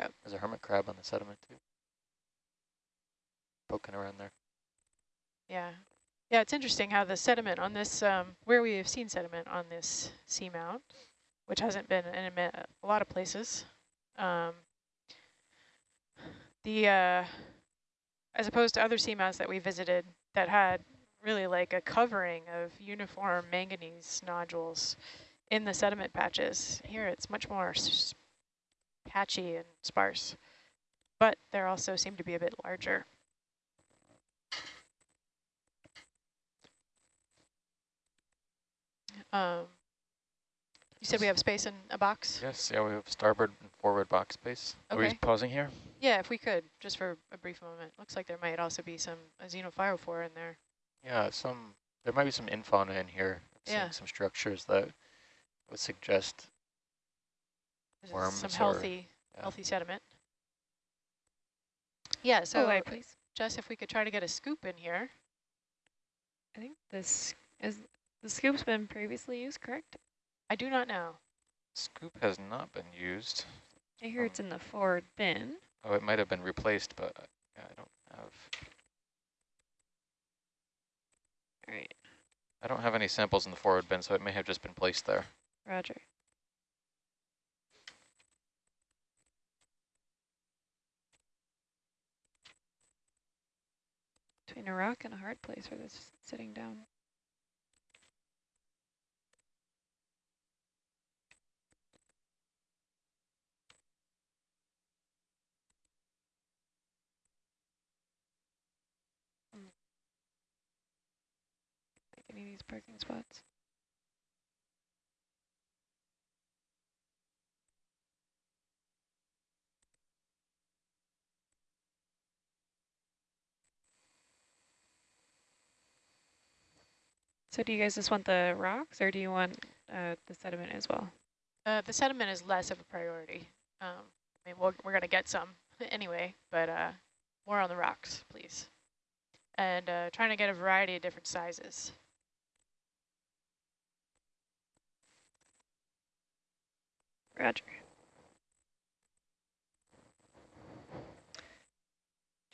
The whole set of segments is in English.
up. There's a hermit crab on the sediment too. Poking around there. Yeah. Yeah, it's interesting how the sediment on this, um, where we have seen sediment on this seamount, which hasn't been in a, a lot of places. Um, the, uh, as opposed to other seamounts that we visited that had really like a covering of uniform manganese nodules in the sediment patches. Here it's much more patchy and sparse, but there also seem to be a bit larger. Um, you said we have space in a box? Yes, yeah, we have starboard and forward box space. Okay. Are we pausing here? Yeah, if we could, just for a brief moment. Looks like there might also be some xenophyophore in there. Yeah, some there might be some infauna in here. yeah. some structures that would suggest worms some healthy, yeah. healthy sediment. Yeah, so oh, wait, please. Jess, if we could try to get a scoop in here. I think this is the scoop's been previously used, correct? I do not know. Scoop has not been used. I hear um, it's in the forward bin. Oh, it might have been replaced, but yeah, I don't have. All right. I don't have any samples in the forward bin, so it may have just been placed there. Roger. Between a rock and a hard place where this sitting down. Mm. any of these parking spots. So do you guys just want the rocks or do you want uh, the sediment as well? Uh, the sediment is less of a priority. Um, I mean, we we are going to get some anyway, but uh, more on the rocks, please. And uh, trying to get a variety of different sizes. Roger.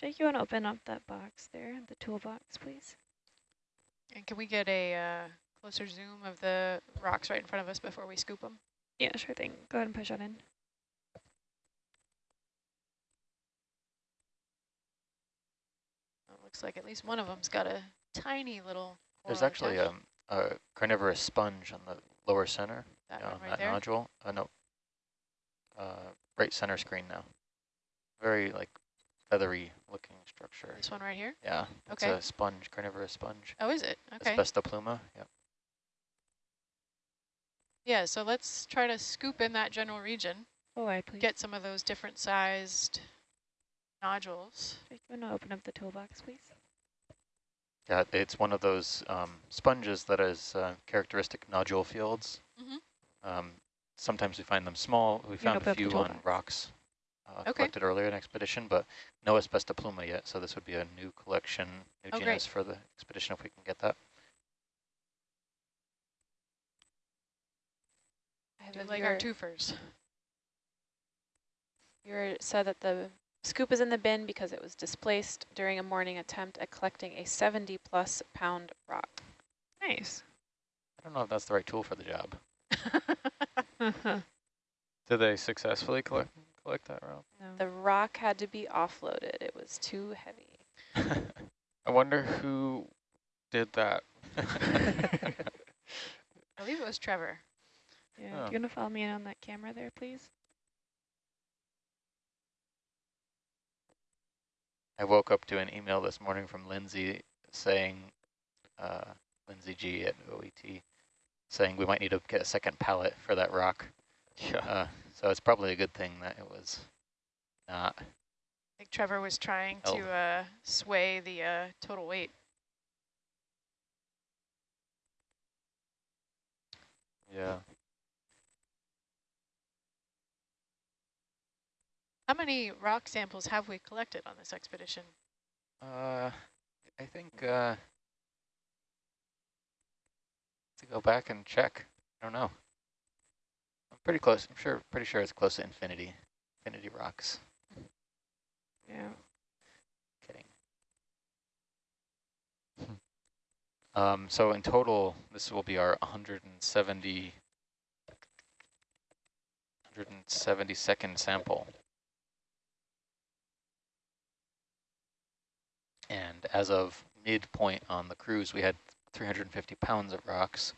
Jake, you want to open up that box there, the toolbox, please? And can we get a uh, closer zoom of the rocks right in front of us before we scoop them? Yeah, sure thing. Go ahead and push that in. looks like at least one of them's got a tiny little There's actually um, a carnivorous sponge on the lower center. That yeah, one right that there? nodule. Uh, no, uh, right center screen now. Very like feathery looking structure. This one right here? Yeah, Okay. it's okay. a sponge, carnivorous sponge. Oh, is it? Okay. Asbestopluma, yep. Yeah, so let's try to scoop in that general region. Oh, I please. Get some of those different sized nodules. Do you want to open up the toolbox, please? Yeah, it's one of those um, sponges that is uh, characteristic nodule fields. Mm -hmm. um, Sometimes we find them small. We found a few on rocks Uh, okay. collected earlier in expedition, but no asbestopluma yet. So this would be a new collection, new oh, genus great. for the expedition if we can get that. I have like our twofers. You said that the scoop is in the bin because it was displaced during a morning attempt at collecting a 70 plus pound rock. Nice. I don't know if that's the right tool for the job. Did they successfully collect collect that rock? No. The rock had to be offloaded. It was too heavy. I wonder who did that. I believe it was Trevor. Yeah, oh. do you want to follow me in on that camera there, please? I woke up to an email this morning from Lindsay saying, uh, Lindsay G at OET, saying we might need to get a second pallet for that rock. Yeah. Uh, so it's probably a good thing that it was not. I think Trevor was trying held. to uh, sway the uh, total weight. Yeah. How many rock samples have we collected on this expedition? Uh, I think uh, to go back and check. I don't know. Pretty close. I'm sure, pretty sure it's close to infinity. infinity rocks. Yeah. Kidding. Um, so in total, this will be our 170, 172nd sample. And as of midpoint on the cruise, we had 350 pounds of rocks.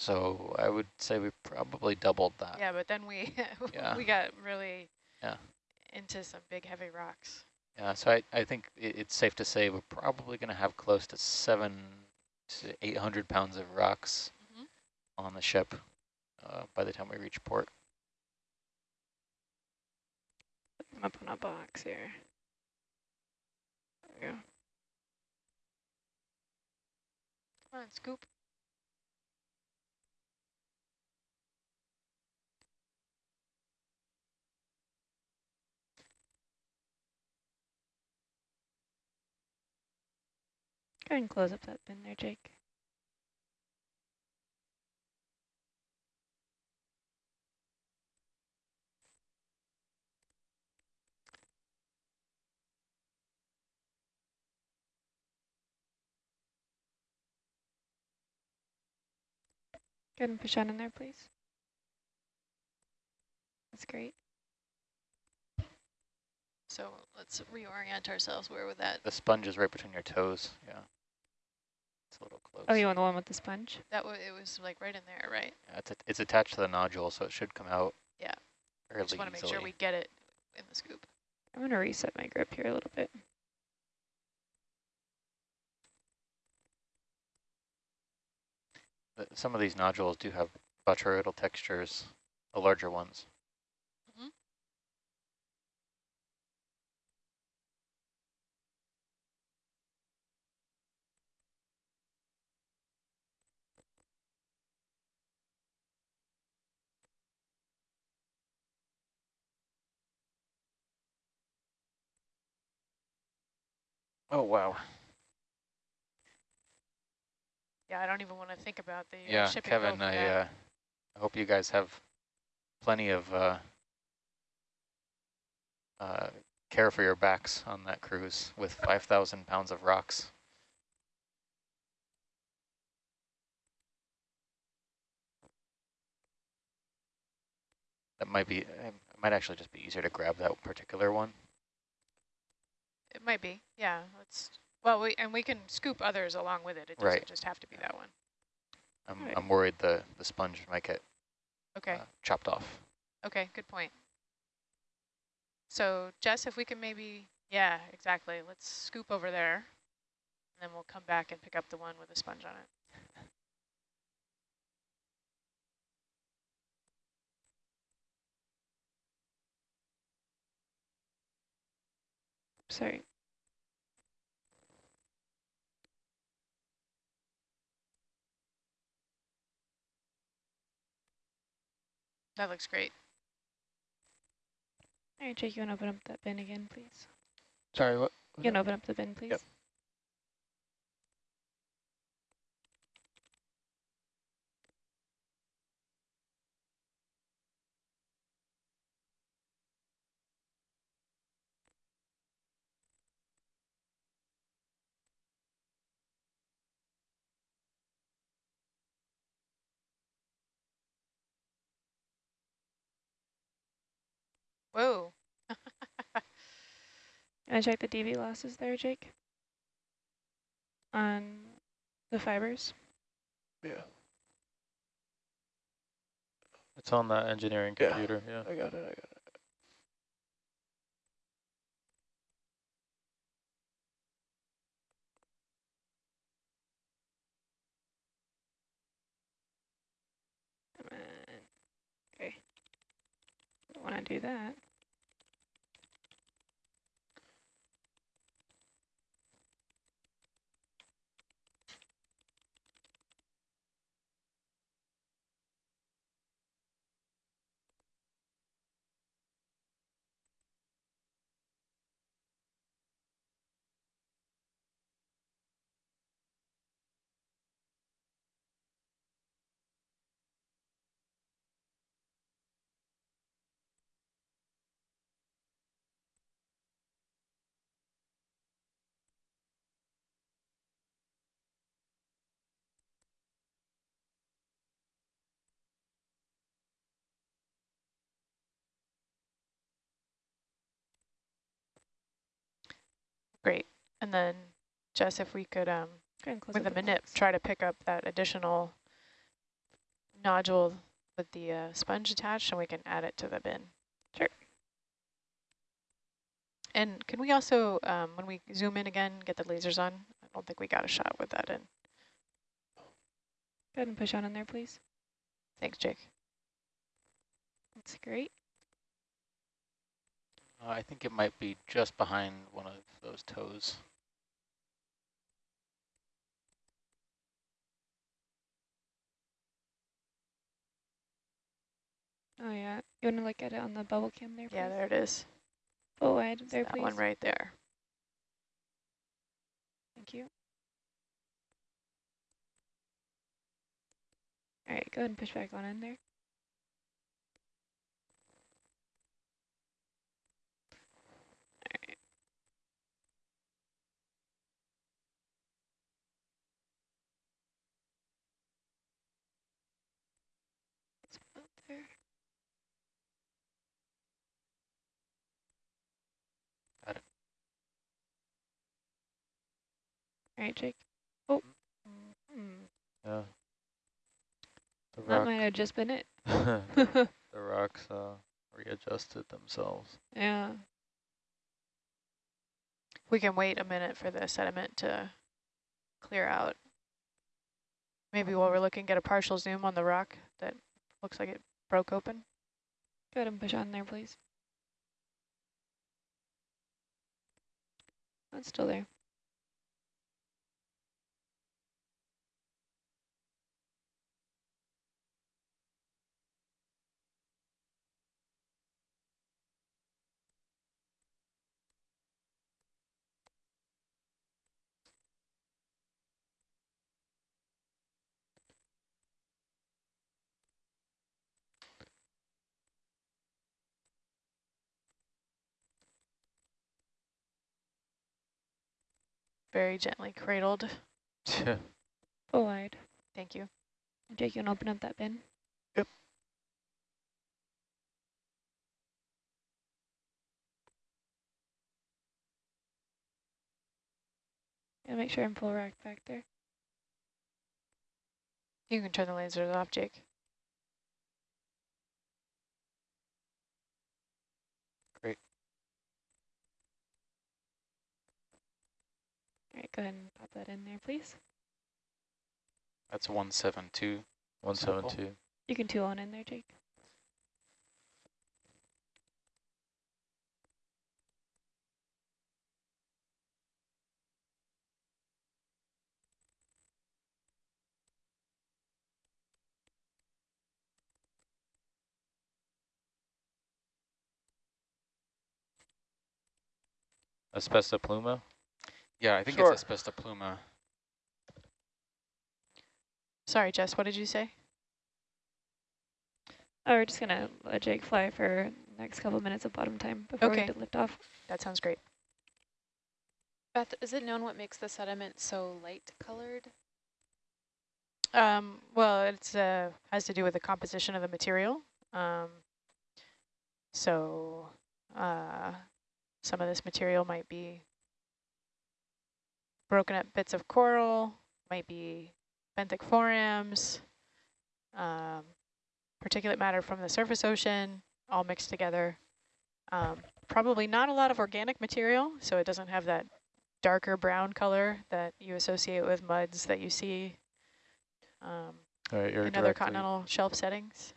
So I would say we probably doubled that. Yeah, but then we Yeah. we got really Yeah. into some big heavy rocks. Yeah, so I, I think it, it's safe to say we're probably going to have close to seven to 800 pounds of rocks Mhm. on the ship uh, by the time we reach port. Put them up on a box here. There we go. Come on, scoop. Go ahead and close up that bin there, Jake. Go ahead and push on in there, please. That's great. So let's reorient ourselves. Where would that? The sponge is right between your toes. Yeah. It's a little close. Oh, you want the one with the sponge? That was it was like right in there, right? Yeah, it's, a, it's attached to the nodule, so it should come out Yeah. fairly Just want to make sure we get it in the scoop. I'm going to reset my grip here a little bit. The- Some of these nodules do have botryoidal textures, the larger ones. Oh, wow. Yeah, I don't even want to think about the uh, Yeah, Kevin, I, uh, I hope you guys have plenty of uh, uh, care for your backs on that cruise with 5,000 pounds of rocks. That might be, it might actually just be easier to grab that particular one. It might be. Yeah, let's. Well, we and we can scoop others along with it. It doesn't Right. just have to be that one. I'm, Right. I'm worried the, the sponge might get Okay. uh, chopped off. Okay. Good point. So Jess, if we can maybe, yeah, exactly. Let's scoop over there, and then we'll come back and pick up the one with the sponge on it. Sorry. That looks great. All right, Jake, you want to open up that bin again, please? Sorry, what? You can open up the bin, please. Yep. Whoa. Can I check the dB losses there, Jake? On the fibers? Yeah. It's on that engineering Yeah. computer, yeah. I got it, I got it. Come on. Okay. Don't want to do that. Great. And then, Jess, if we could, um, with the manip, try to pick up that additional nodule with the uh, sponge attached, and we can add it to the bin. Sure. And can we also, um, when we zoom in again, get the lasers on? I don't think we got a shot with that in. Go ahead and push on in there, please. Thanks, Jake. That's great. Uh, I think it might be just behind one of those toes. Oh yeah, you want to look at it on the bubble cam there, please? Yeah, there it is. Oh, wide there, that please. one right there. Thank you. All right, go ahead and push back on in there. All right. Let's put there. Got it. All right, Jake. Oh. Mm. Yeah. The That rock, might have just been it. the, the rocks uh, readjusted themselves. yeah. We can wait a minute for the sediment to clear out. Maybe while we're looking, get a partial zoom on the rock that looks like it broke open. Go ahead and push on there, please. It's still there. Very gently cradled. Full wide. Thank you. Jake, you want to open up that bin? Yep. And make sure I'm full rack back there. You can turn the lasers off, Jake. All right, go ahead and pop that in there, please. That's 172. 172. You can two on in there, Jake. Asbestopluma? Yeah, I think Sure. it's Asbestopluma. Sorry, Jess, what did you say? Oh, we're just gonna let Jake fly for the next couple minutes of bottom time before Okay. we lift off. That sounds great. Beth, is it known what makes the sediment so light colored? Um, well, it's uh, has to do with the composition of the material. Um, so uh, some of this material might be broken up bits of coral, might be benthic forams, um, particulate matter from the surface ocean, all mixed together. Um, probably not a lot of organic material, so it doesn't have that darker brown color that you associate with muds that you see um, right, in other continental shelf settings.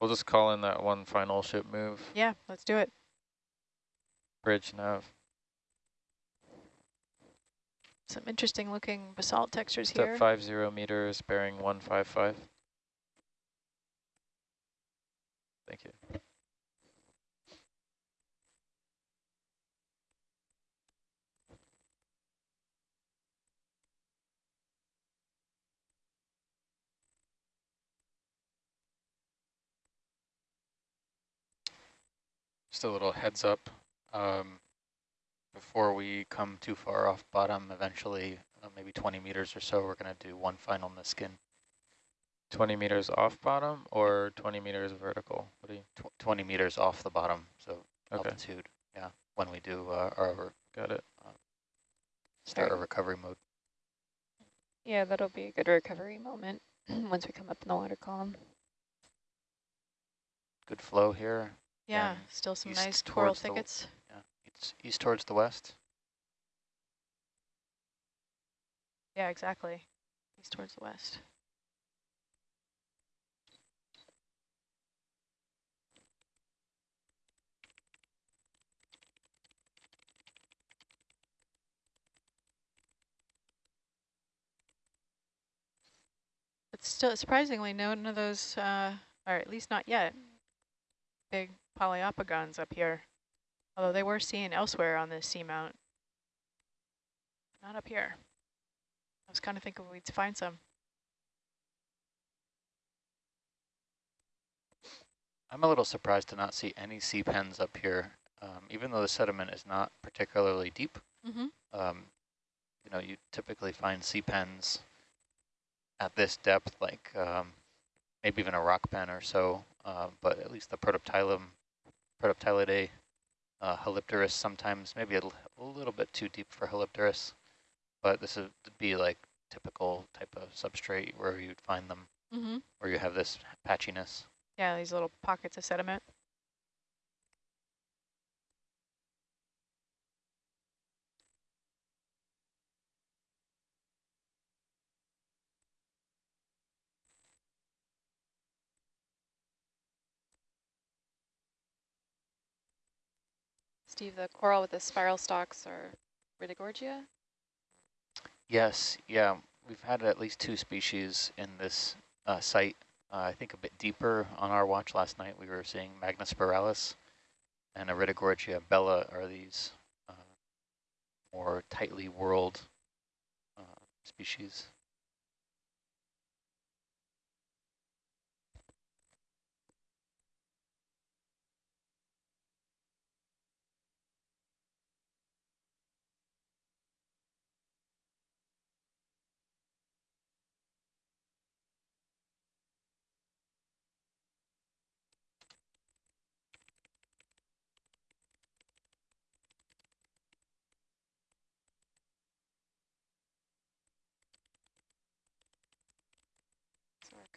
We'll just call in that one final ship move. Yeah, let's do it. Bridge nav. Some interesting looking basalt textures Step here. five zero meters, bearing one five five. Thank you. Just a little heads up. Um, before we come too far off bottom, eventually, uh, maybe 20 meters or so, we're going to do one final Niskin. 20 meters off bottom or 20 meters vertical? What do you? Tw 20 meters off the bottom, so okay. altitude. Yeah, when we do uh, our got it. Uh, start a recovery mode. Yeah, that'll be a good recovery moment once we come up in the water column. Good flow here. Yeah, still some nice coral thickets. Yeah, it's east towards the west. Yeah, exactly. East towards the west. It's still surprisingly no none of those, uh, or at least not yet, big Poliopogon's up here. Although they were seen elsewhere on this seamount. Not up here. I was kind of thinking we'd find some. I'm a little surprised to not see any sea pens up here, um, even though the sediment is not particularly deep. Mm -hmm. um, you know, you typically find sea pens at this depth, like um, maybe even a rock pen or so, uh, but at least the Protoptilum, Protoptilidae, uh, Halipteris sometimes, maybe a, a, little bit too deep for Halipteris, but this would be like typical type of substrate where you'd find them, mm -hmm. where you have this patchiness. Yeah, these little pockets of sediment. Steve, the coral with the spiral stalks are Iridogorgia? Yes, yeah. We've had at least two species in this uh, site. Uh, I think a bit deeper on our watch last night, we were seeing magnispiralis and Iridogorgia bella are these uh, more tightly whorled uh, species.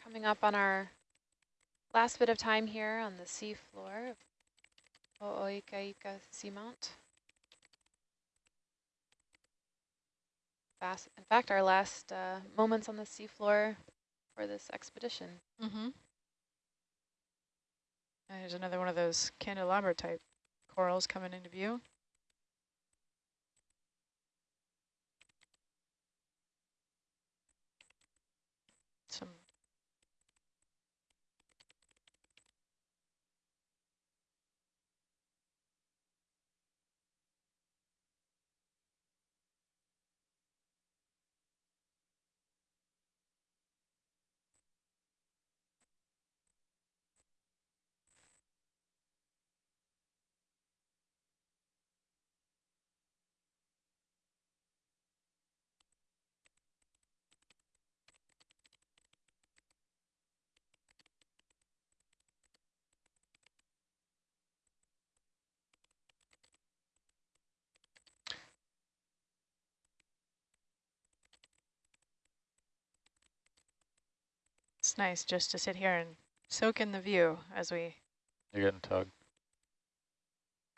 Coming up on our last bit of time here on the seafloor of O'Oikaika Seamount. In fact, our last uh, moments on the seafloor for this expedition. Mm -hmm. There's another one of those candelabra type corals coming into view. Some It's nice just to sit here and soak in the view as we You're getting tugged.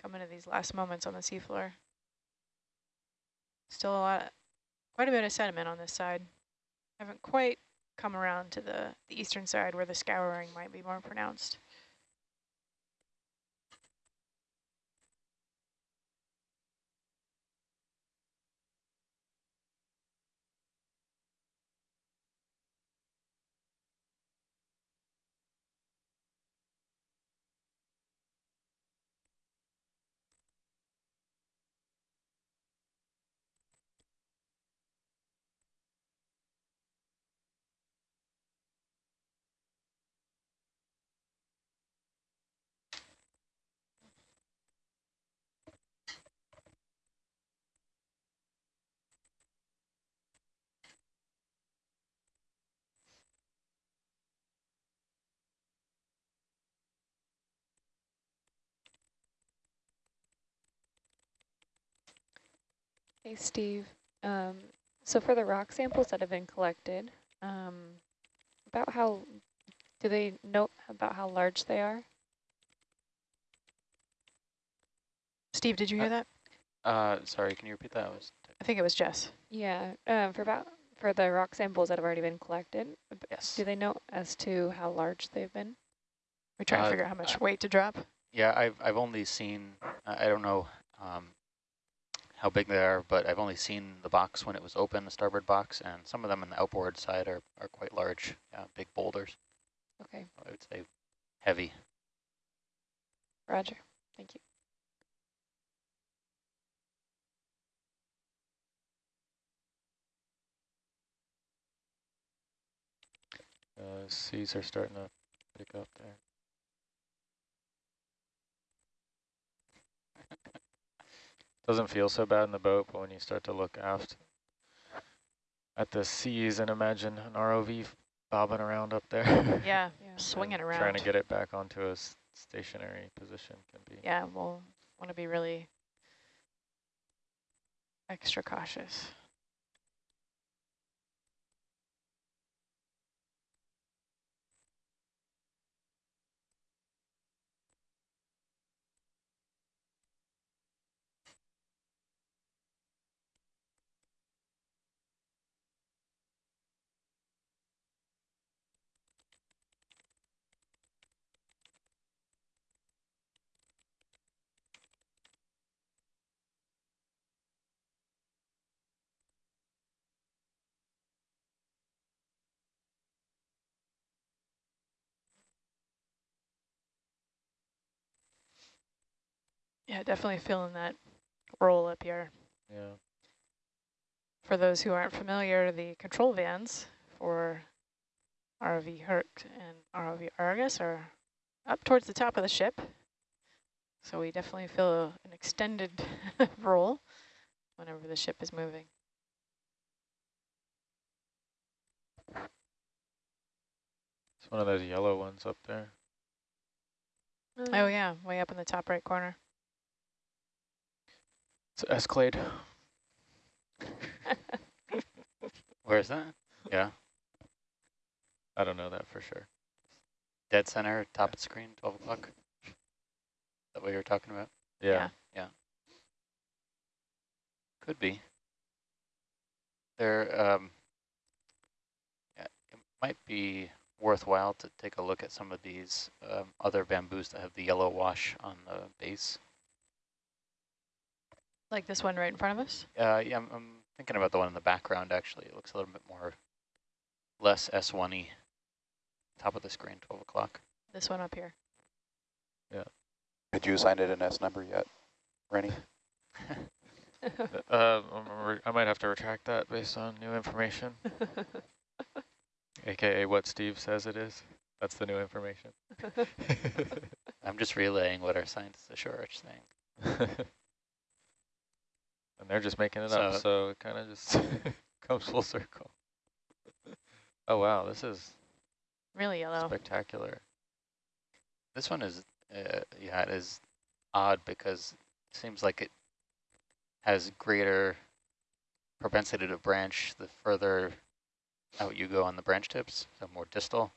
come into these last moments on the seafloor. Still a lot, quite a bit of sediment on this side. Haven't quite come around to the, the eastern side where the scouring might be more pronounced. Hey, Steve. Um, so for the rock samples that have been collected, um, about how, do they know about how large they are? Steve, did you hear Uh, that? Uh, sorry, can you repeat that? I was I think it was Jess. Yeah, um, for about for the rock samples that have already been collected, yes. do they know as to how large they've been? We're trying Uh, to figure out how much uh, weight to drop. Yeah, I've I've only seen I I don't know um, how big they are, but I've only seen the box when it was open, the starboard box, and some of them on the outboard side are are quite large, yeah, big boulders. Okay, I would say heavy. Roger. Thank you. Uh, seas are starting to pick up there. Doesn't feel so bad in the boat, but when you start to look aft at the seas and imagine an ROV bobbing around up there. Yeah, Yeah. swinging around. Trying to get it back onto a stationary position can be. Yeah, we'll want to be really extra cautious. Yeah, definitely feeling that roll up here. Yeah. For those who aren't familiar, the control vans for ROV Herc and ROV Argus are up towards the top of the ship. So we definitely feel an extended roll whenever the ship is moving. It's one of those yellow ones up there. Oh yeah, way up in the top right corner. It's Escalade. Where is that? Yeah, I don't know that for sure. dead center, top of the screen, 12 o'clock. Is that what you were talking about? Yeah. Yeah. Could be. There, um, yeah, it might be worthwhile to take a look at some of these um, other bamboos that have the yellow wash on the base. Like this one right in front of us? Uh, yeah, I'm, I'm thinking about the one in the background, actually. It looks a little bit more, less S1-y. Top of the screen, 12 o'clock. This one up here. Yeah. Did you assign it an S number yet, Rennie? Uh, I'm re- I might have to retract that based on new information, aka what Steve says it is. That's the new information. I'm just relaying what our scientists ashore are saying. And they're just making it up, So- so it kind of just comes full circle. Oh wow, this is Really yellow. spectacular. This one is, uh, yeah, it is odd because it seems like it has greater propensity to branch the further out you go on the branch tips, so more distal.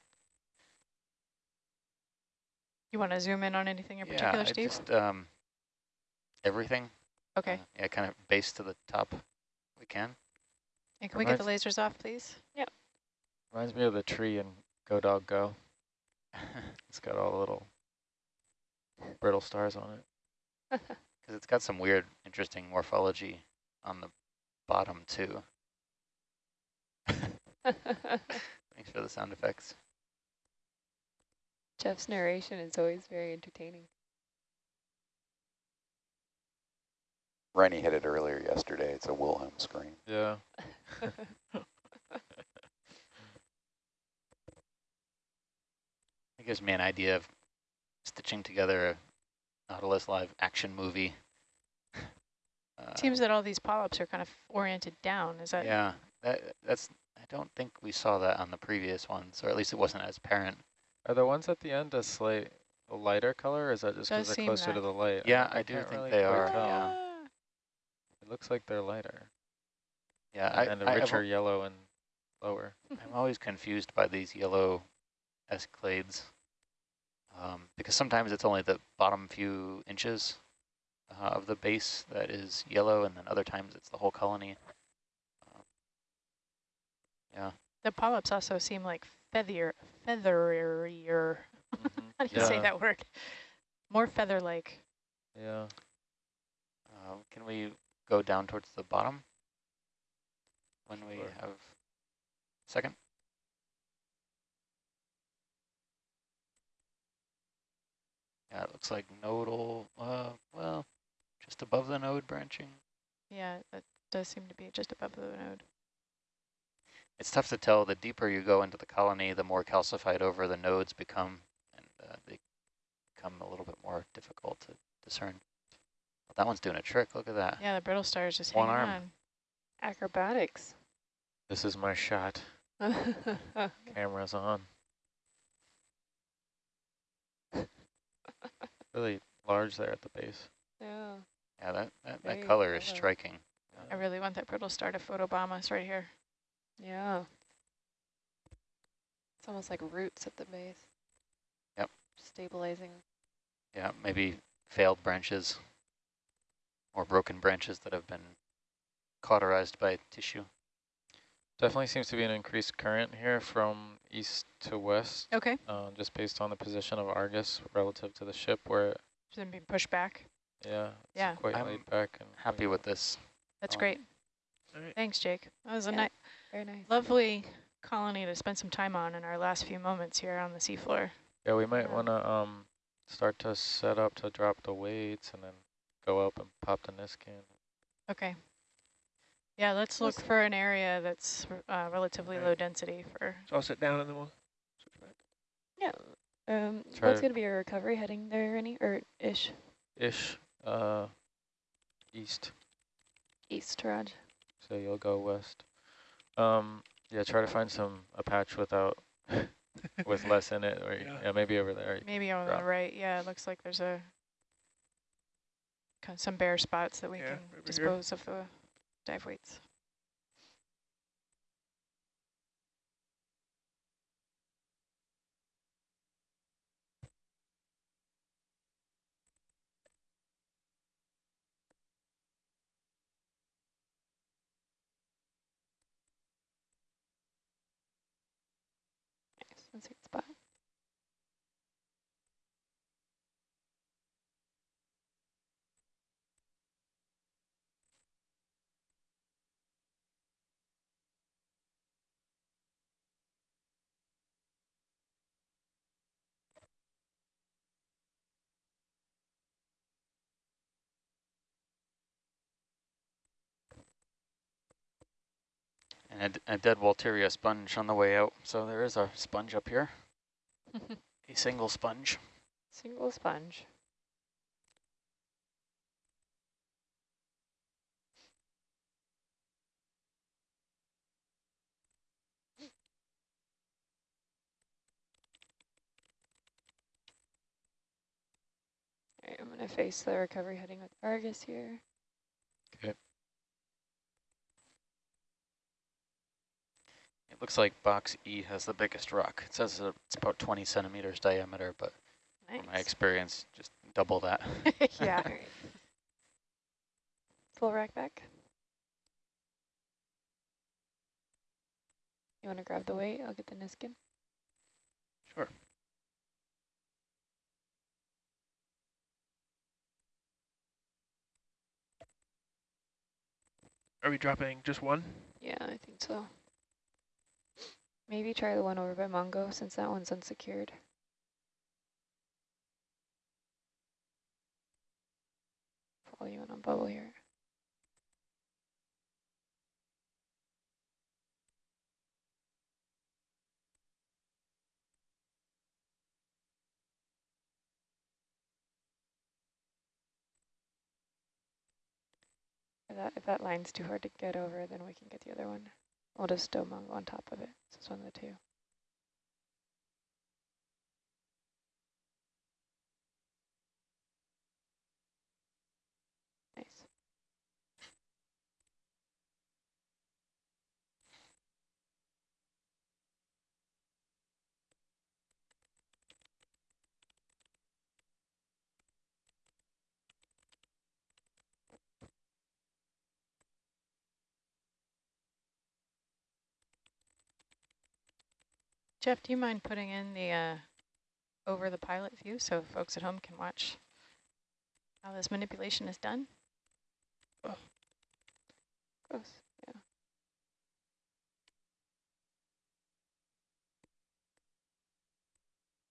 You want to zoom in on anything in yeah, particular, I Steve? just, um, everything. Okay. uh, yeah, kind of base to the top we can. and can we get the lasers off, please? Yep. Reminds me of the tree in Go Dog Go. It's got all the little brittle stars on it. Because it's got some weird, interesting morphology on the bottom too. Thanks for the sound effects. Jeff's narration is always very entertaining. Rennie hit it earlier yesterday. It's a Wilhelm scream. Yeah. It gives me an idea of stitching together a Nautilus Live action movie. Uh, Seems that all these polyps are kind of oriented down. Is that? yeah, that, that's. I don't think we saw that on the previous ones, or at least it wasn't as apparent. Are the ones at the end a slight a lighter color, or is that just because they're closer that. to the light? Yeah, I do think really they are, yeah. It looks like they're lighter. Yeah, and, I, and a I, richer yellow and lower. I'm always confused by these yellow escalades um, because sometimes it's only the bottom few inches uh, of the base that is yellow, and then other times it's the whole colony. Um, yeah. The polyps also seem like feather featherier. Mm -hmm. How do you yeah. say that word? More feather-like. Yeah. Uh, can we go down towards the bottom when we sure. have second? Yeah, it looks like nodal, uh, well, just above the node branching. Yeah, that does seem to be just above the node. It's tough to tell. The deeper you go into the colony, the more calcified over the nodes become, and uh, they become a little bit more difficult to discern. Well, that one's doing a trick. Look at that. Yeah, the brittle star is just One hanging arm. on. Acrobatics. This is my shot. Camera's on. really large there at the base. Yeah. Yeah, that, that, that color is striking. I really want that brittle star to photobomb us right here. Yeah. It's almost like roots at the base. Yep. Stabilizing. Yeah, maybe failed branches or broken branches that have been cauterized by tissue. Definitely seems to be an increased current here from east to west. Okay. Uh, just based on the position of Argus relative to the ship where it shouldn't be pushed back. Yeah. Yeah. Quite I'm laid back and happy with this. That's um, great. Thanks, Jake. That was a nice, very nice, lovely colony to spend some time on in our last few moments here on the seafloor. Yeah, we might yeah. want to um start to set up to drop the weights and then go up and pop the Niskin. Okay. Yeah, let's look for an area that's uh, relatively low density for. So I'll sit down and then we'll switch back. Yeah. Um, what's going to be your recovery heading there, any or ish? Ish. Uh, east. East, Raj. So you'll go west. Um, yeah, try to find some a patch without with less in it, or yeah, yeah maybe over there. Maybe on the right. Yeah, it looks like there's a some bare spots that we yeah, can dispose here. of the dive weights. That's spot. And a, a dead Walteria sponge on the way out. So there is a sponge up here. a single sponge. Single sponge. All right, I'm going to face the recovery heading with Argus here. Okay. It looks like box E has the biggest rock. It says it's about 20 centimeters diameter, but nice. from my experience, just double that. yeah. Full rack back. You want to grab the weight? I'll get the Niskin. Sure. Are we dropping just one? Yeah, I think so. Maybe try the one over by Mungo since that one's unsecured. Follow you in on bubble here. If that, if that line's too hard to get over, then we can get the other one. We'll just stow Mungo on top of it. So it's one of the two. Nice. Jeff, do you mind putting in the uh, over the pilot view so folks at home can watch how this manipulation is done? Oh. Gross, yeah.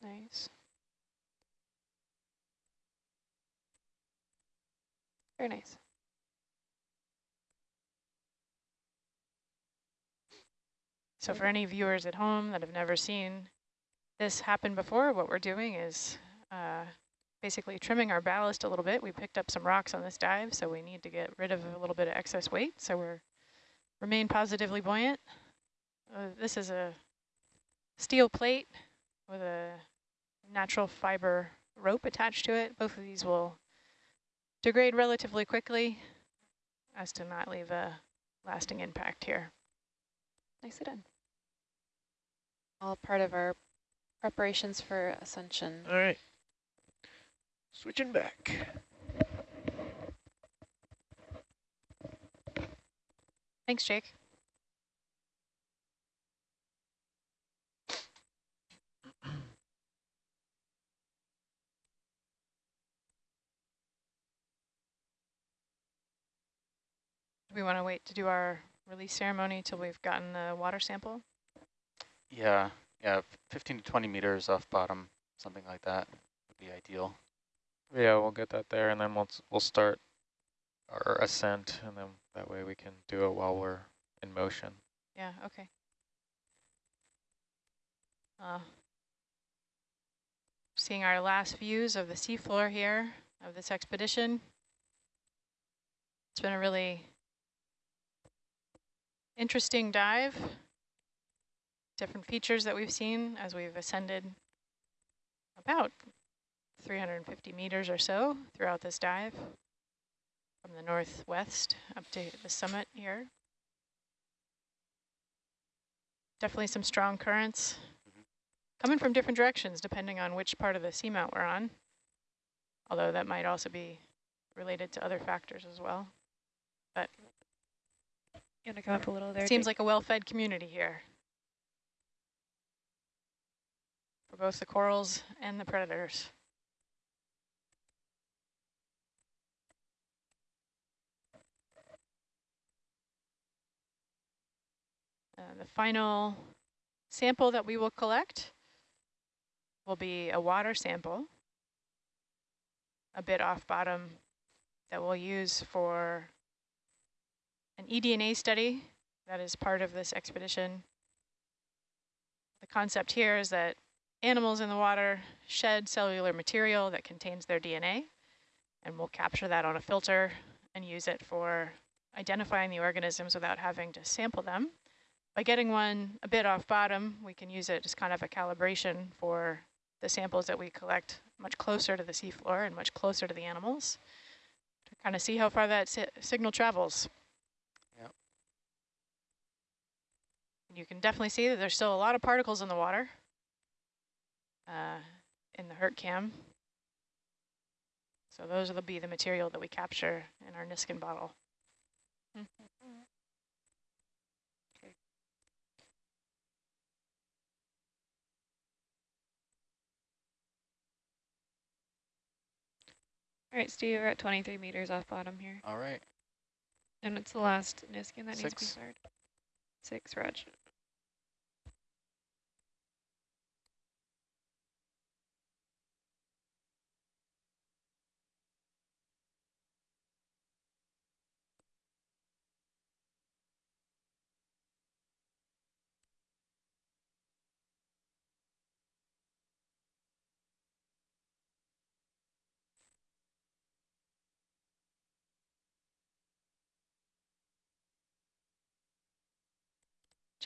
Nice. Very nice. So for any viewers at home that have never seen this happen before, what we're doing is uh, basically trimming our ballast a little bit. We picked up some rocks on this dive, so we need to get rid of a little bit of excess weight. So we're remain positively buoyant. Uh, this is a steel plate with a natural fiber rope attached to it. Both of these will degrade relatively quickly as to not leave a lasting impact here. Nicely done all part of our preparations for ascension. All right. Switching back. Thanks, Jake. we want to wait to do our release ceremony till we've gotten the water sample? Yeah, yeah, 15 to 20 meters off bottom, something like that would be ideal. Yeah, we'll get that there, and then we'll we'll start our ascent, and then that way we can do it while we're in motion. Yeah. Okay. Uh, seeing our last views of the seafloor here of this expedition. It's been a really interesting dive different features that we've seen as we've ascended about 350 meters or so throughout this dive from the northwest up to the summit here. Definitely some strong currents mm-hmm. coming from different directions depending on which part of the seamount we're on, although that might also be related to other factors as well. But you want to come up a little there? Seems like a well-fed community here. For both the corals and the predators. Uh, the final sample that we will collect will be a water sample, a bit off bottom that we'll use for an eDNA study that is part of this expedition. The concept here is that animals in the water shed cellular material that contains their DNA, and we'll capture that on a filter and use it for identifying the organisms without having to sample them. By getting one a bit off bottom, we can use it as kind of a calibration for the samples that we collect much closer to the seafloor and much closer to the animals to kind of see how far that si signal travels. Yep. You can definitely see that there's still a lot of particles in the water uh, in the Herc cam. So those will be the material that we capture in our Niskin bottle. okay. All right, Steve, we're at 23 meters off bottom here. All right. And it's the last Niskin that Six. needs to be fired. Six, Raj.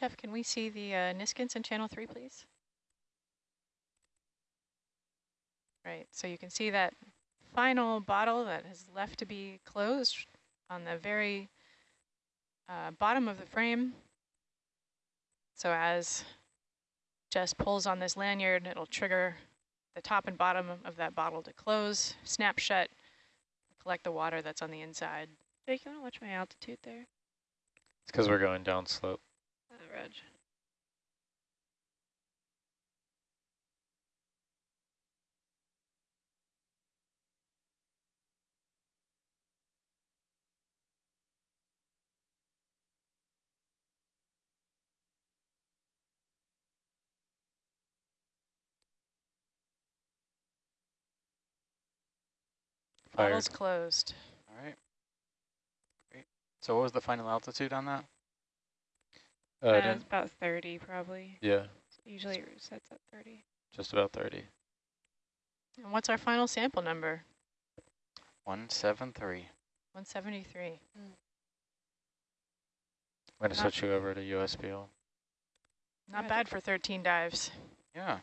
Jeff, can we see the uh, Niskins in channel three, please? Right, so you can see that final bottle that has left to be closed on the very uh, bottom of the frame. So as Jess pulls on this lanyard, it'll trigger the top and bottom of that bottle to close, snap shut, collect the water that's on the inside. Jake, you want to watch my altitude there? It's because we're going down slope good. Fired. Closed. All right. Great. So what was the final altitude on that? Uh, uh about 30 probably. Yeah. Usually it sets at 30. Just about 30. And what's our final sample number? 173. 173. Mm. I'm going to switch you over to USBL. Not bad for 13 dives. Yeah.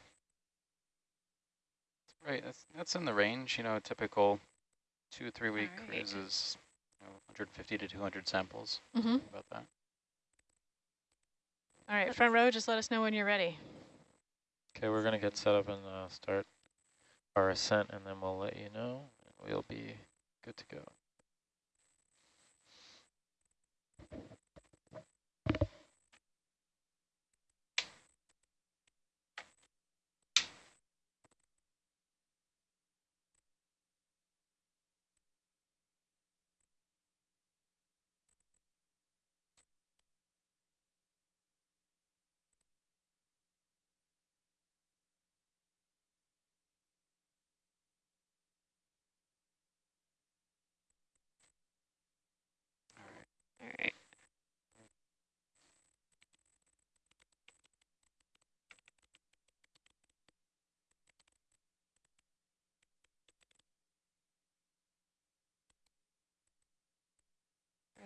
That's right. That's, that's in the range, you know, a typical two, three week right. cruises, you know, 150 to 200 samples. Mm -hmm. About that. All right, front row, just let us know when you're ready. Okay, we're going to get set up and uh, start our ascent, and then we'll let you know. We'll be good to go.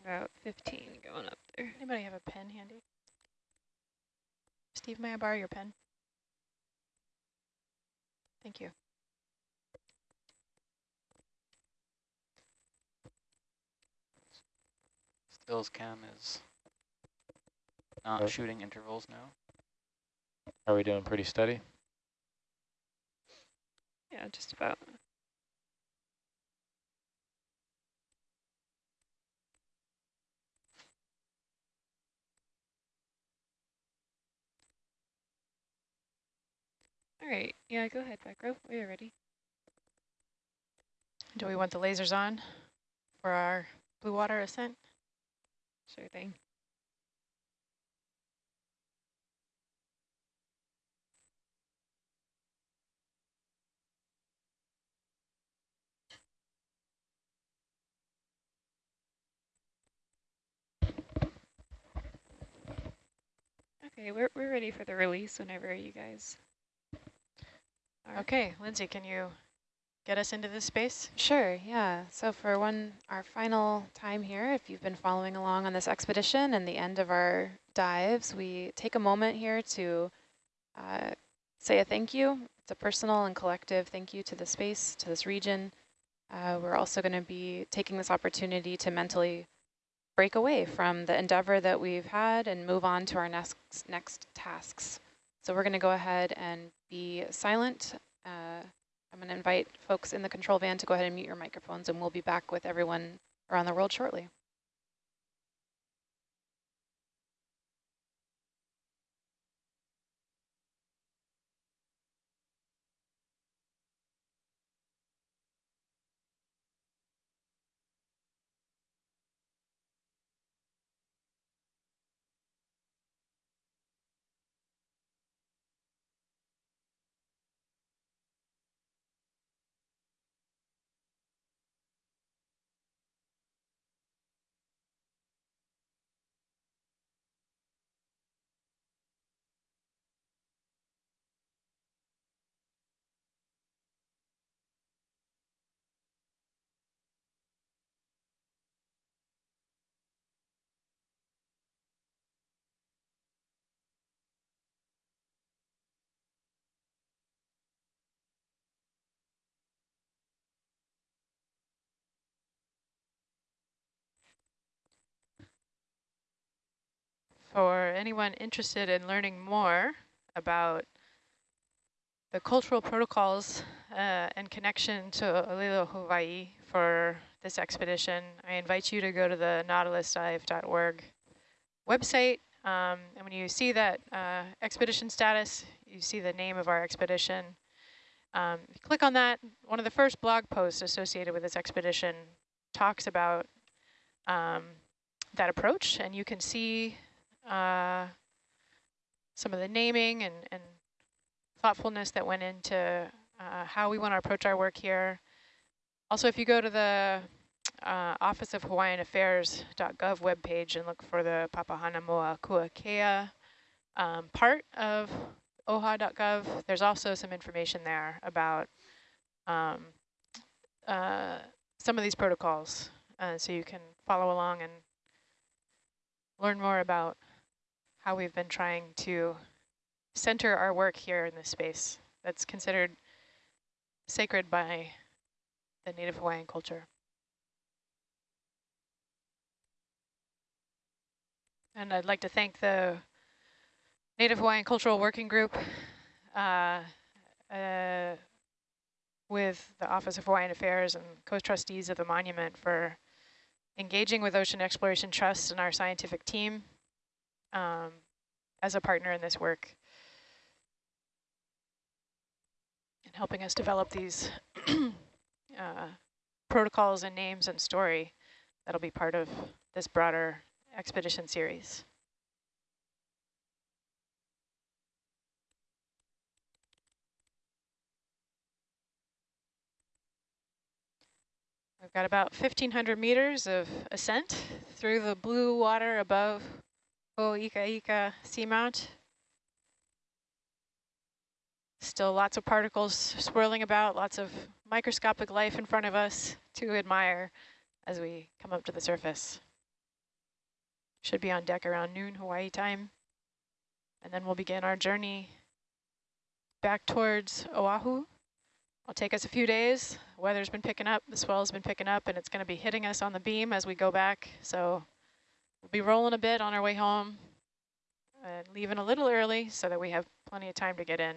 About 15 going up there. Anybody have a pen handy? Steve, may I borrow your pen? Thank you. Stills cam is not shooting intervals now. Are we doing pretty steady? Yeah, just about. All right, yeah, go ahead, back row. We are ready. Do we want the lasers on for our blue water ascent? Sure thing. Okay, we're, we're ready for the release whenever you guys Okay, Lindsay, can you get us into this space? Sure, yeah. So for one, our final time here, if you've been following along on this expedition and the end of our dives, we take a moment here to uh, say a thank you. It's a personal and collective thank you to the space, to this region. Uh, we're also going to be taking this opportunity to mentally break away from the endeavor that we've had and move on to our next, next tasks. So we're going to go ahead and be silent. Uh, I'm going to invite folks in the control van to go ahead and mute your microphones, and we'll be back with everyone around the world shortly. For anyone interested in learning more about the cultural protocols uh, and connection to Olelo, Hawaii for this expedition, I invite you to go to the nautilusdive.org website. Um, and when you see that uh, expedition status, you see the name of our expedition. Um, click on that. One of the first blog posts associated with this expedition talks about um, that approach, and you can see uh, some of the naming and, and thoughtfulness that went into uh, how we want to approach our work here. Also, if you go to the uh, Office of Hawaiian Affairs.gov webpage and look for the Papahanaumokuakea um, part of OHA.gov, there's also some information there about um, uh, some of these protocols. Uh, so you can follow along and learn more about how we've been trying to center our work here in this space that's considered sacred by the Native Hawaiian culture. And I'd like to thank the Native Hawaiian Cultural Working Group uh, uh, with the Office of Hawaiian Affairs and co-trustees of the monument for engaging with Ocean Exploration Trust and our scientific team um, as a partner in this work and helping us develop these uh, protocols and names and story that'll be part of this broader expedition series. We've got about 1,500 meters of ascent through the blue water above Ho'oikaika Seamount. Still lots of particles swirling about, lots of microscopic life in front of us to admire as we come up to the surface. Should be on deck around noon Hawaii time. And then we'll begin our journey back towards Oahu. It'll take us a few days. weather's been picking up, the swell's been picking up, and it's going to be hitting us on the beam as we go back. So we'll be rolling a bit on our way home and leaving a little early so that we have plenty of time to get in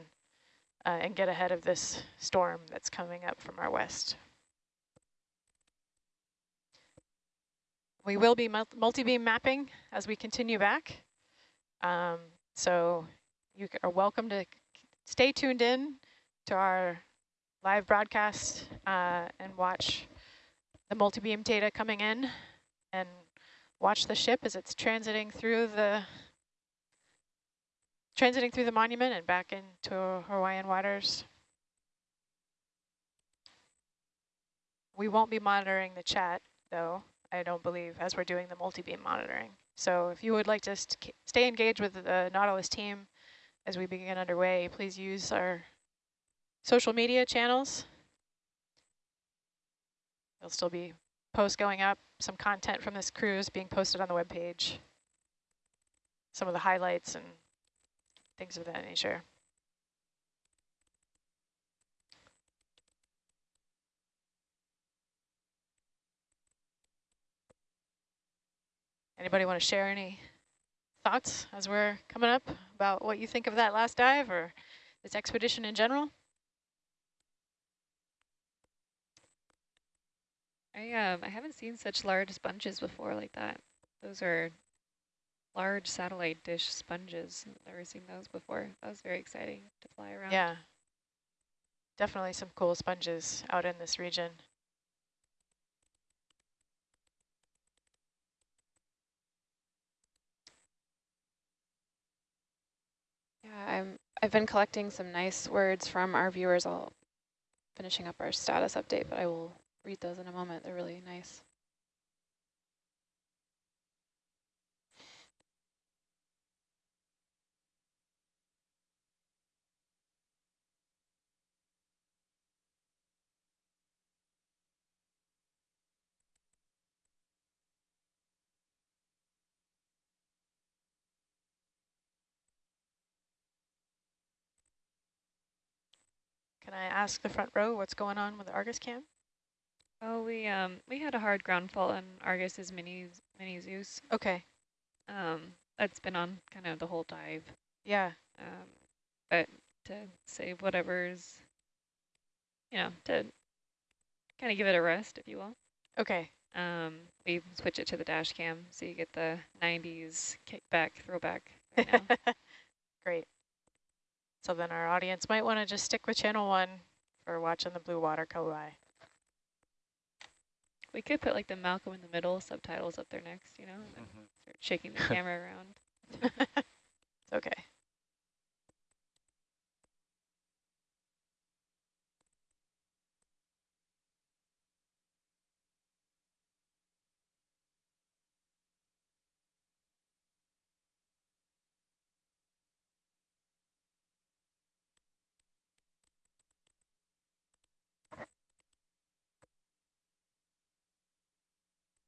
uh, and get ahead of this storm that's coming up from our west. We will be multi-beam mapping as we continue back. Um, so you are welcome to stay tuned in to our live broadcast uh, and watch the multi-beam data coming in and watch the ship as it's transiting through the transiting through the monument and back into Hawaiian waters. We won't be monitoring the chat, though, I don't believe, as we're doing the multi-beam monitoring. So if you would like to st stay engaged with the Nautilus team as we begin underway, please use our social media channels. There'll still be posts going up, some content from this cruise being posted on the webpage, some of the highlights and things of that nature. Anybody want to share any thoughts as we're coming up about what you think of that last dive or this expedition in general? I um I haven't seen such large sponges before like that. Those are large satellite dish sponges. I've never seen those before. That was very exciting to fly around. Yeah, definitely some cool sponges out in this region. Yeah, I'm, I've been collecting some nice words from our viewers. I'll finishing up our status update, but I will read those in a moment. They're really nice. Can I ask the front row what's going on with the Argus cam? Oh, we um we had a hard ground fault on Argus's mini mini Zeus. Okay. Um, that's been on kind of the whole dive. Yeah. Um, but to save whatever's, you know, to kind of give it a rest, if you will. Okay. Um, we switch it to the dash cam so you get the 90s kickback throwback right Great. So then our audience might want to just stick with channel one for watching the blue water go by. We could put like the Malcolm in the middle subtitles up there next, you know, and mm -hmm. start shaking the camera around. it's okay.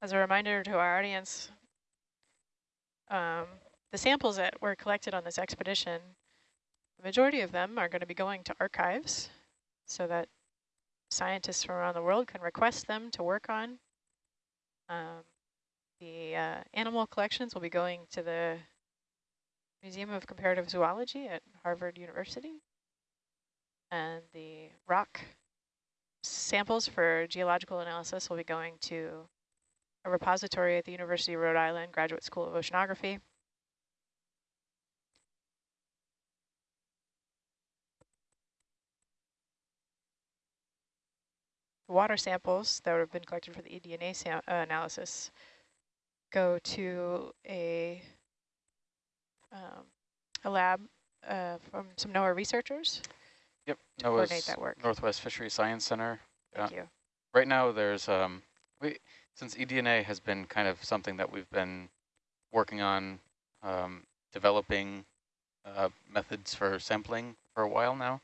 As a reminder to our audience, um, the samples that were collected on this expedition, the majority of them are going to be going to archives so that scientists from around the world can request them to work on. Um, the uh, animal collections will be going to the Museum of Comparative Zoology at Harvard University. And the rock samples for geological analysis will be going to a repository at the University of Rhode Island Graduate School of Oceanography. The water samples that have been collected for the eDNA uh, analysis go to a um, a lab uh, from some NOAA researchers. Yep, NOAA's Northwest Fishery Science Center. Thank yeah. you. Right now, there's um, we since eDNA has been kind of something that we've been working on um, developing uh, methods for sampling for a while now.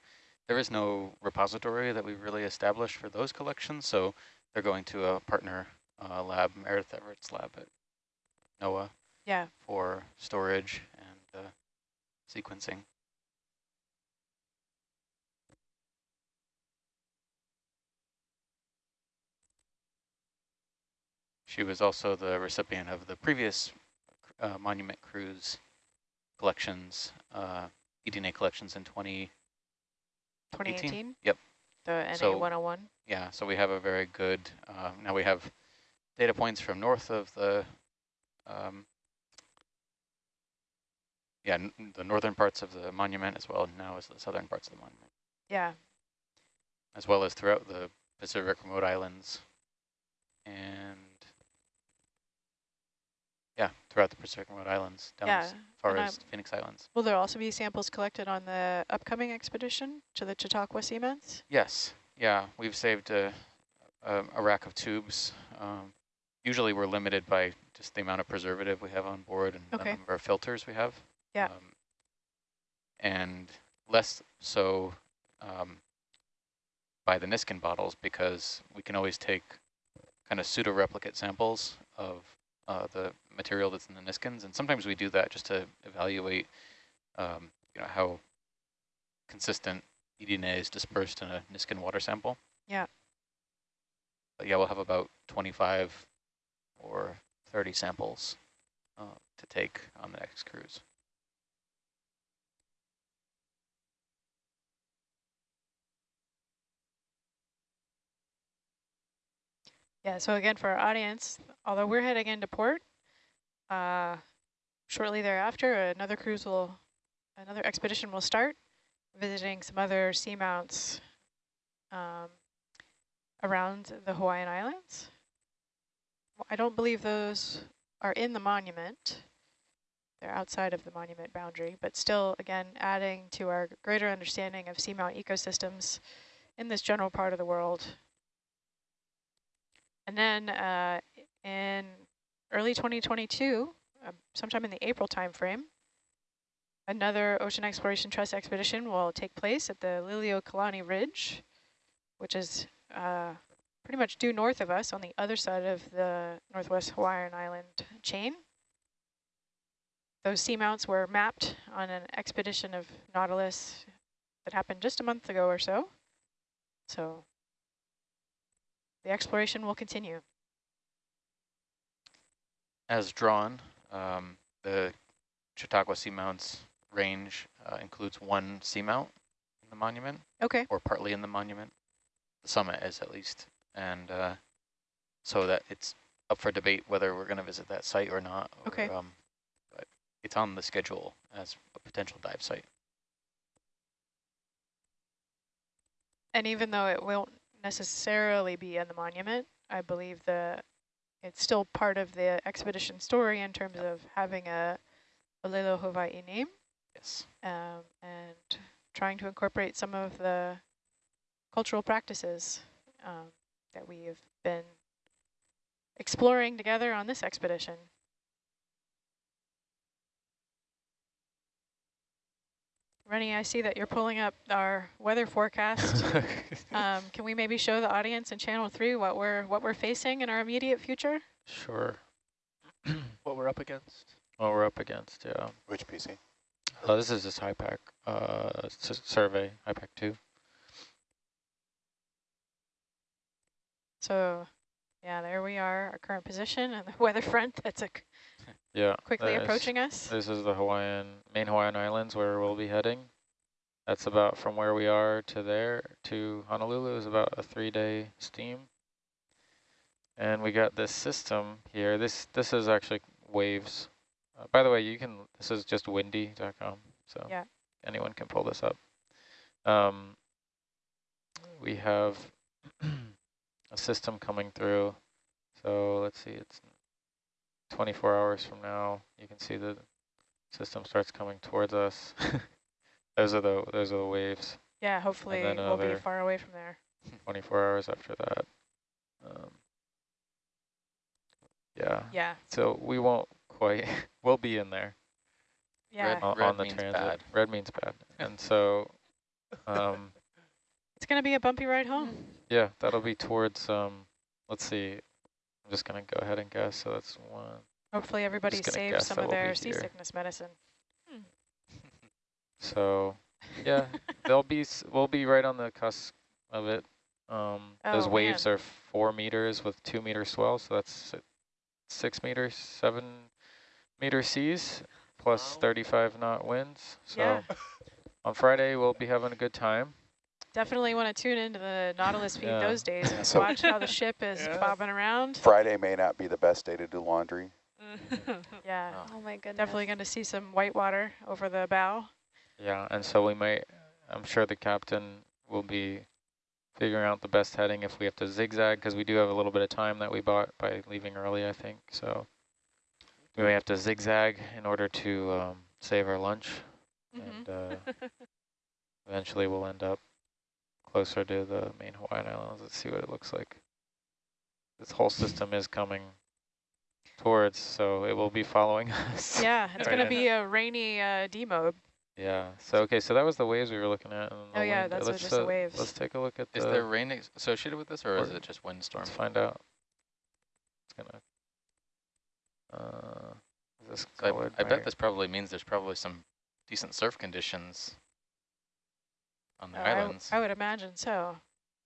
There is no repository that we've really established for those collections, so they're going to a partner uh, lab, Meredith Everett's lab at NOAA yeah. for storage and uh, sequencing. She was also the recipient of the previous uh, monument cruise collections, uh, eDNA collections in 20, 2018? Yep. The NA101? So, yeah, so we have a very good, uh, now we have data points from north of the, um, yeah, the northern parts of the monument as well now as the southern parts of the monument. Yeah. As well as throughout the Pacific remote islands and throughout the Pacific remote islands, down yeah, as far as Phoenix Islands. Will there also be samples collected on the upcoming expedition to the Chautauqua Seamounts? Yes, yeah, we've saved a, a, a rack of tubes. Um, usually we're limited by just the amount of preservative we have on board and okay. the number of filters we have. Yeah. Um, and less so um, by the Niskin bottles because we can always take kind of pseudo-replicate samples of uh, the material that's in the Niskins. And sometimes we do that just to evaluate, um, you know, how consistent eDNA is dispersed in a Niskin water sample. Yeah. But yeah, we'll have about 25 or 30 samples uh, to take on the next cruise. Yeah, so again, for our audience, although we're heading into port, uh, shortly thereafter, another cruise will, another expedition will start, visiting some other seamounts um, around the Hawaiian Islands. I don't believe those are in the monument. They're outside of the monument boundary, but still, again, adding to our greater understanding of seamount ecosystems in this general part of the world and then uh, in early 2022, uh, sometime in the April timeframe, another Ocean Exploration Trust expedition will take place at the Liliuokalani Ridge, which is uh, pretty much due north of us on the other side of the Northwest Hawaiian Island chain. Those seamounts were mapped on an expedition of Nautilus that happened just a month ago or so. So the exploration will continue. As drawn, um, the Chautauqua Seamounts range uh, includes one seamount in the monument. Okay. Or partly in the monument. The summit is at least. And uh, so that it's up for debate whether we're going to visit that site or not. Or, okay. Um, but it's on the schedule as a potential dive site. And even though it won't necessarily be in the monument. I believe the it's still part of the expedition story in terms yep. of having a Olelo Hawaii name. Yes. Um, and trying to incorporate some of the cultural practices um, that we have been exploring together on this expedition. Rennie, I see that you're pulling up our weather forecast. um, can we maybe show the audience in channel three what we're what we're facing in our immediate future? Sure. what we're up against? What we're up against, yeah. Which PC? Oh, this is just HYPACK uh, survey, HYPACK 2. So, yeah, there we are, our current position and the weather front that's a yeah, quickly approaching us. This is the Hawaiian, main Hawaiian Islands where we'll be heading. That's about from where we are to there to Honolulu is about a three-day steam. And we got this system here. This this is actually waves. Uh, by the way, you can. This is just windy.com, so yeah. anyone can pull this up. Um, we have a system coming through. So let's see, it's 24 hours from now. You can see the system starts coming towards us. those are the those are the waves. Yeah, hopefully we'll be far away from there. 24 hours after that. Um, yeah. Yeah. So we won't quite. we'll be in there. Yeah. Red, on, red on the transit. Bad. Red means bad, and so. Um, it's going to be a bumpy ride home. Yeah, that'll be towards, um, let's see, I'm just going to go ahead and guess. So that's one. Hopefully everybody saved some of their seasickness medicine. Hmm. So, yeah, they'll be, we'll be right on the cusp of it. Um, oh, those waves man. are four meters with two meter swell, so that's six meters, seven meter seas, plus 35 knot winds. So yeah. on Friday, we'll be having a good time. Definitely want to tune into the Nautilus feed yeah. those days and so watch how the ship is yeah. bobbing around. Friday may not be the best day to do laundry. yeah. Oh. oh my goodness. Definitely going to see some white water over the bow. Yeah, and so we might, I'm sure the captain will be figuring out the best heading if we have to zigzag, because we do have a little bit of time that we bought by leaving early, I think. So we may have to zigzag in order to um, save our lunch. Mm -hmm. And uh, eventually we'll end up closer to the main Hawaiian Islands. Let's see what it looks like. This whole system is coming towards, so it will be following us. Yeah, it's right going to be a rainy uh, D mode. Yeah. So okay, so that was the waves we were looking at. oh yeah, wind. that's let's, just uh, the waves. Let's take a look at. Is the there rain associated with this, or, or is it just windstorm? Let's find out. It's gonna. Uh, this so I, I bet this probably means there's probably some decent surf conditions on the uh, islands. I, I would imagine so.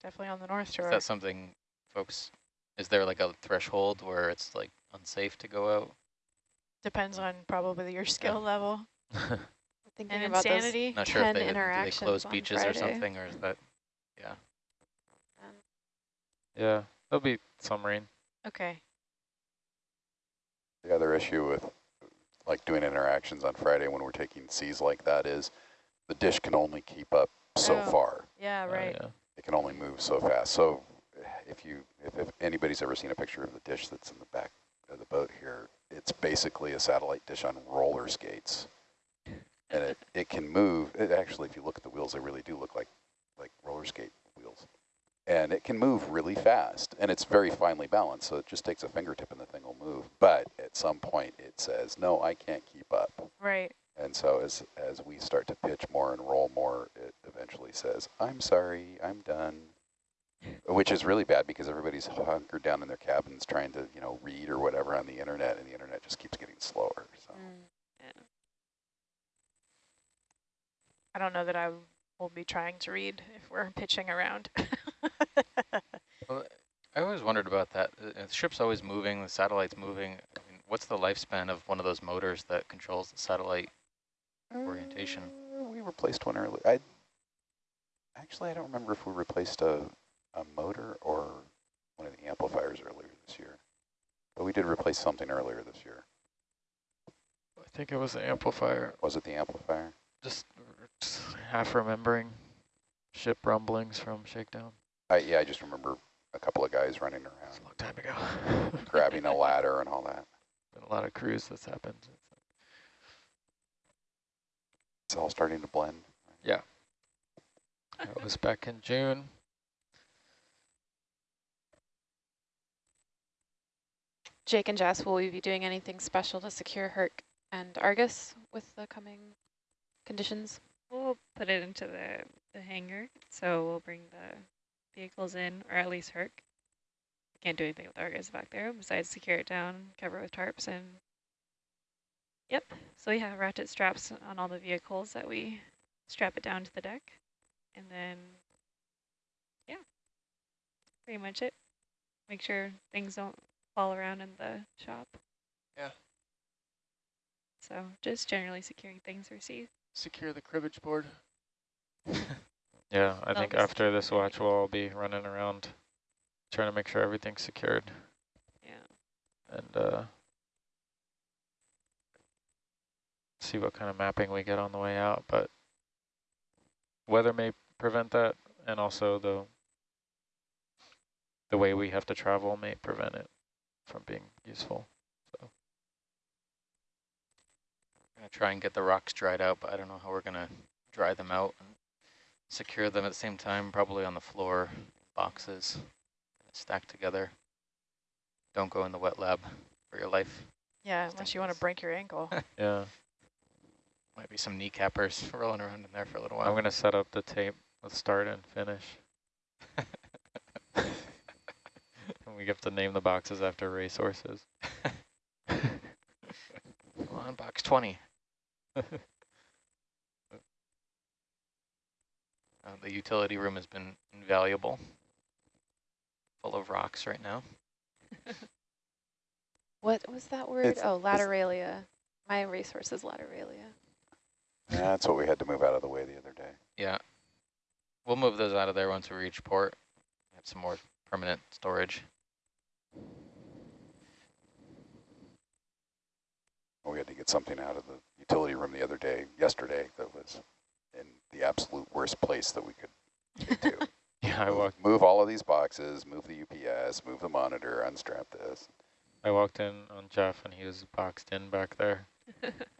Definitely on the North Shore. Is that something, folks, is there like a threshold where it's like unsafe to go out? Depends on probably your skill yeah. level. Thinking and about insanity. Not sure if they, they close beaches Friday. or something, or is that, yeah. Yeah, there'll be some rain. Okay. The other issue with like doing interactions on Friday when we're taking seas like that is the dish can only keep up so oh, far. Yeah, oh, right. Oh, yeah. It can only move so fast. So if you if, if anybody's ever seen a picture of the dish that's in the back of the boat here, it's basically a satellite dish on roller skates. And it, it can move. It actually, if you look at the wheels, they really do look like like roller skate wheels. And it can move really fast, and it's very finely balanced, so it just takes a fingertip and the thing will move. But at some point, it says, no, I can't keep up. Right. And so as, as we start to pitch more and roll more, it eventually says, I'm sorry, I'm done. Which is really bad because everybody's hunkered down in their cabins trying to, you know, read or whatever on the internet, and the internet just keeps getting slower. So. Mm, yeah. I don't know that I will be trying to read if we're pitching around. well, I always wondered about that. The ship's always moving, the satellite's moving. I mean, what's the lifespan of one of those motors that controls the satellite orientation. Uh, we replaced one earlier. I actually I don't remember if we replaced a a motor or one of the amplifiers earlier this year, but we did replace something earlier this year. I think it was the amplifier. Was it the amplifier? Just, just half remembering ship rumblings from shakedown. I, yeah, I just remember a couple of guys running around. a long time ago. grabbing a ladder and all that. Been a lot of crews that's happened. It's all starting to blend. Yeah. It was back in June. Jake and Jess, will we be doing anything special to secure Herc and Argus with the coming conditions? We'll put it into the, the hangar, so we'll bring the vehicles in, or at least Herc. can't do anything with Argus back there besides secure it down, cover it with tarps, and yep. So we have ratchet straps on all the vehicles that we strap it down to the deck, and then yeah, pretty much it. Make sure things don't fall around in the shop. Yeah. So just generally securing things for sea. Secure the cribbage board. Yeah, I Well, think after this watch, we'll all be running around trying to make sure everything's secured Yeah. and uh, see what kind of mapping we get on the way out. But weather may prevent that, and also the the way we have to travel may prevent it from being useful. So We're gonna try and get the rocks dried out, but I don't know how we're gonna dry them out and secure them at the same time, probably on the floor, boxes, stacked together. Don't go in the wet lab for your life. Yeah, unless you want to break your ankle. yeah, Might be some kneecappers rolling around in there for a little while. I'm gonna set up the tape with start and finish. and we have to name the boxes after racehorses. Come on, box 20. Uh, the utility room has been invaluable. Full of rocks right now. What was that word? It's- oh, lateralia. My resource is lateralia. That's what we had to move out of the way the other day. Yeah. We'll move those out of there once we reach port. Have some more permanent storage. We had to get something out of the utility room the other day, yesterday, that was in the absolute worst place that we could get to. Yeah, I walked. move all of these boxes, move the UPS, move the monitor, unstrap this. I walked in on Jeff, and he was boxed in back there.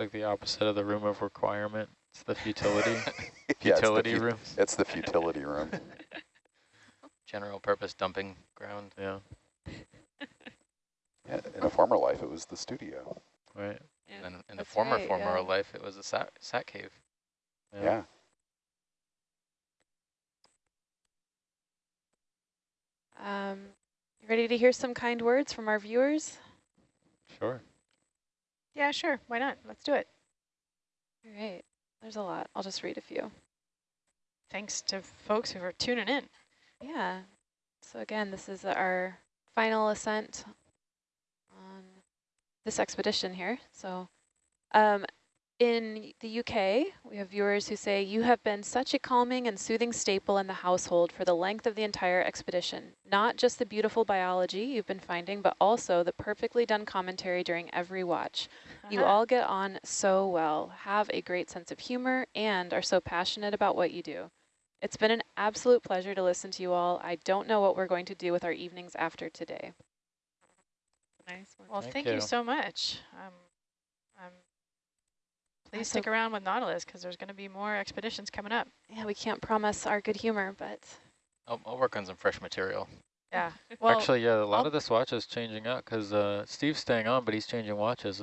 like the opposite of the room of requirement. It's the futility Yeah, it's the futility fu- room. It's the futility room. General purpose dumping ground. Yeah, Yeah, in a former life, it was the studio. right. Yeah. And in the That's former right, former yeah. life, it was a sat, sat cave. Yeah. Um, you ready to hear some kind words from our viewers? Yeah, sure. Why not? Let's do it. All right. There's a lot. I'll just read a few. Thanks to folks who are tuning in. Yeah. So again, this is our final ascent on this expedition here. So um, in the UK, we have viewers who say, you have been such a calming and soothing staple in the household for the length of the entire expedition. Not just the beautiful biology you've been finding, but also the perfectly done commentary during every watch. You Uh-huh. all get on so well, have a great sense of humor, and are so passionate about what you do. It's been an absolute pleasure to listen to you all. I don't know what we're going to do with our evenings after today. Nice one. Well, Thank thank, you. you. so much. Um, please so- stick around with Nautilus because there's going to be more expeditions coming up. Yeah, we can't promise our good humor, but I'll, I'll work on some fresh material. Yeah. Well, Actually, yeah, a lot I'll- of this watch is changing out because uh, Steve's staying on, but he's changing watches